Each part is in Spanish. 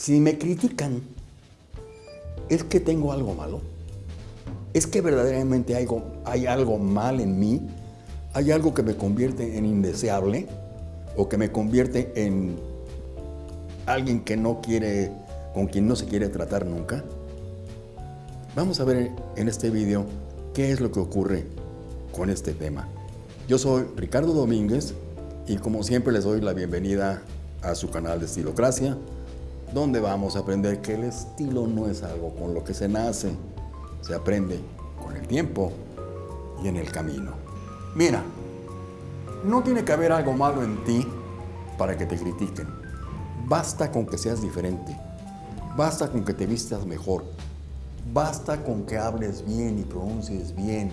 Si me critican, ¿es que tengo algo malo? ¿Es que verdaderamente hay algo, mal en mí? ¿Hay algo que me convierte en indeseable? ¿O que me convierte en alguien que no quiere, con quien no se quiere tratar nunca? Vamos a ver en este video qué es lo que ocurre con este tema. Yo soy Ricardo Domínguez y como siempre les doy la bienvenida a su canal de Estilocracia, donde vamos a aprender que el estilo no es algo con lo que se nace, se aprende con el tiempo y en el camino. Mira, no tiene que haber algo malo en ti para que te critiquen. Basta con que seas diferente. Basta con que te vistas mejor. Basta con que hables bien y pronuncies bien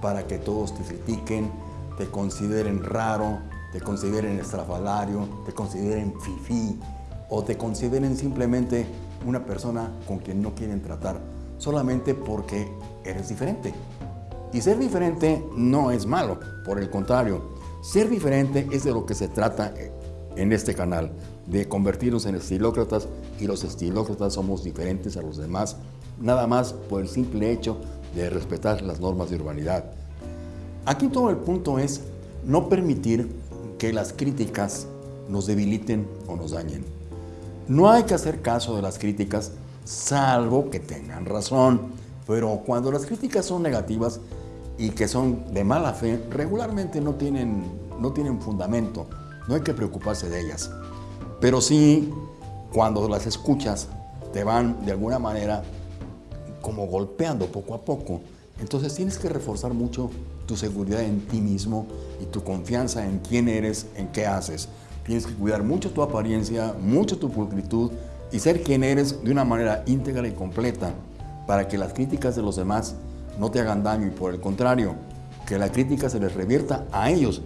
para que todos te critiquen, te consideren raro, te consideren estrafalario, te consideren fifí, o te consideren simplemente una persona con quien no quieren tratar solamente porque eres diferente. Y ser diferente no es malo, por el contrario, ser diferente es de lo que se trata en este canal, de convertirnos en estilócratas y los estilócratas somos diferentes a los demás, nada más por el simple hecho de respetar las normas de urbanidad. Aquí todo el punto es no permitir que las críticas nos debiliten o nos dañen. No hay que hacer caso de las críticas, salvo que tengan razón. Pero cuando las críticas son negativas y que son de mala fe, regularmente no tienen, no tienen fundamento. No hay que preocuparse de ellas. Pero sí, cuando las escuchas, te van de alguna manera como golpeando poco a poco. Entonces tienes que reforzar mucho tu seguridad en ti mismo y tu confianza en quién eres, en qué haces. Tienes que cuidar mucho tu apariencia, mucho tu pulcritud y ser quien eres de una manera íntegra y completa para que las críticas de los demás no te hagan daño y por el contrario, que la crítica se les revierta a ellos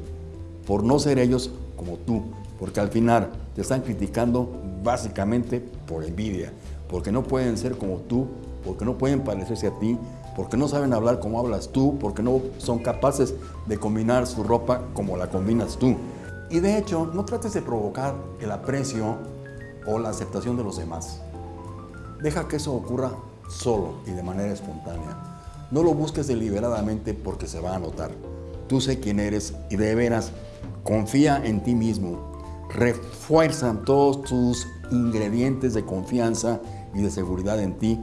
por no ser ellos como tú, porque al final te están criticando básicamente por envidia, porque no pueden ser como tú, porque no pueden parecerse a ti, porque no saben hablar como hablas tú, porque no son capaces de combinar su ropa como la combinas tú. Y de hecho, no trates de provocar el aprecio o la aceptación de los demás. Deja que eso ocurra solo y de manera espontánea. No lo busques deliberadamente porque se va a notar. Tú sé quién eres y de veras confía en ti mismo. Refuerza todos tus ingredientes de confianza y de seguridad en ti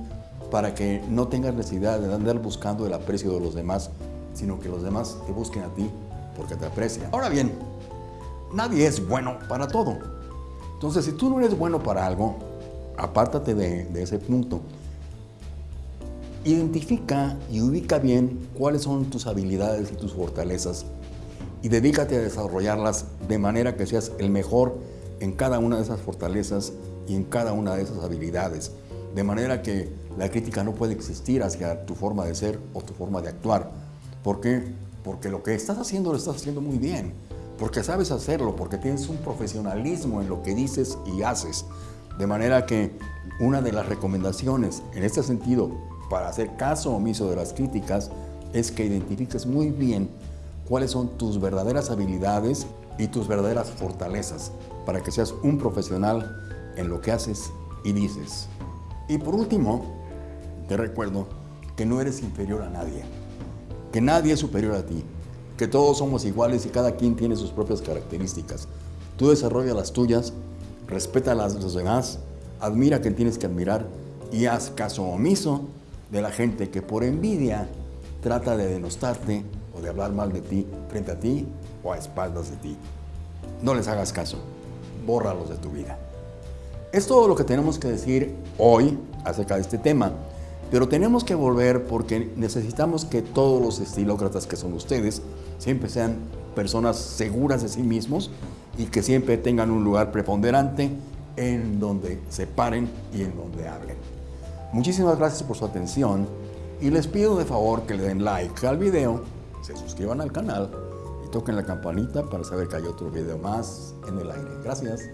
para que no tengas necesidad de andar buscando el aprecio de los demás, sino que los demás te busquen a ti porque te aprecian. Ahora bien, nadie es bueno para todo. Entonces, si tú no eres bueno para algo, apártate de, ese punto. Identifica y ubica bien cuáles son tus habilidades y tus fortalezas y dedícate a desarrollarlas de manera que seas el mejor en cada una de esas fortalezas y en cada una de esas habilidades. De manera que la crítica no puede existir hacia tu forma de ser o tu forma de actuar. ¿Por qué? Porque lo que estás haciendo lo estás haciendo muy bien porque sabes hacerlo, porque tienes un profesionalismo en lo que dices y haces. De manera que una de las recomendaciones en este sentido para hacer caso omiso de las críticas es que identifiques muy bien cuáles son tus verdaderas habilidades y tus verdaderas fortalezas para que seas un profesional en lo que haces y dices. Y por último, te recuerdo que no eres inferior a nadie, que nadie es superior a ti, que todos somos iguales y cada quien tiene sus propias características. Tú desarrolla las tuyas, respeta las de los demás, admira a quien tienes que admirar y haz caso omiso de la gente que por envidia trata de denostarte o de hablar mal de ti frente a ti o a espaldas de ti. No les hagas caso, bórralos de tu vida. Es todo lo que tenemos que decir hoy acerca de este tema. Pero tenemos que volver porque necesitamos que todos los estilócratas que son ustedes siempre sean personas seguras de sí mismos y que siempre tengan un lugar preponderante en donde se paren y en donde hablen. Muchísimas gracias por su atención y les pido de favor que le den like al video, se suscriban al canal y toquen la campanita para saber que hay otro video más en el aire. Gracias.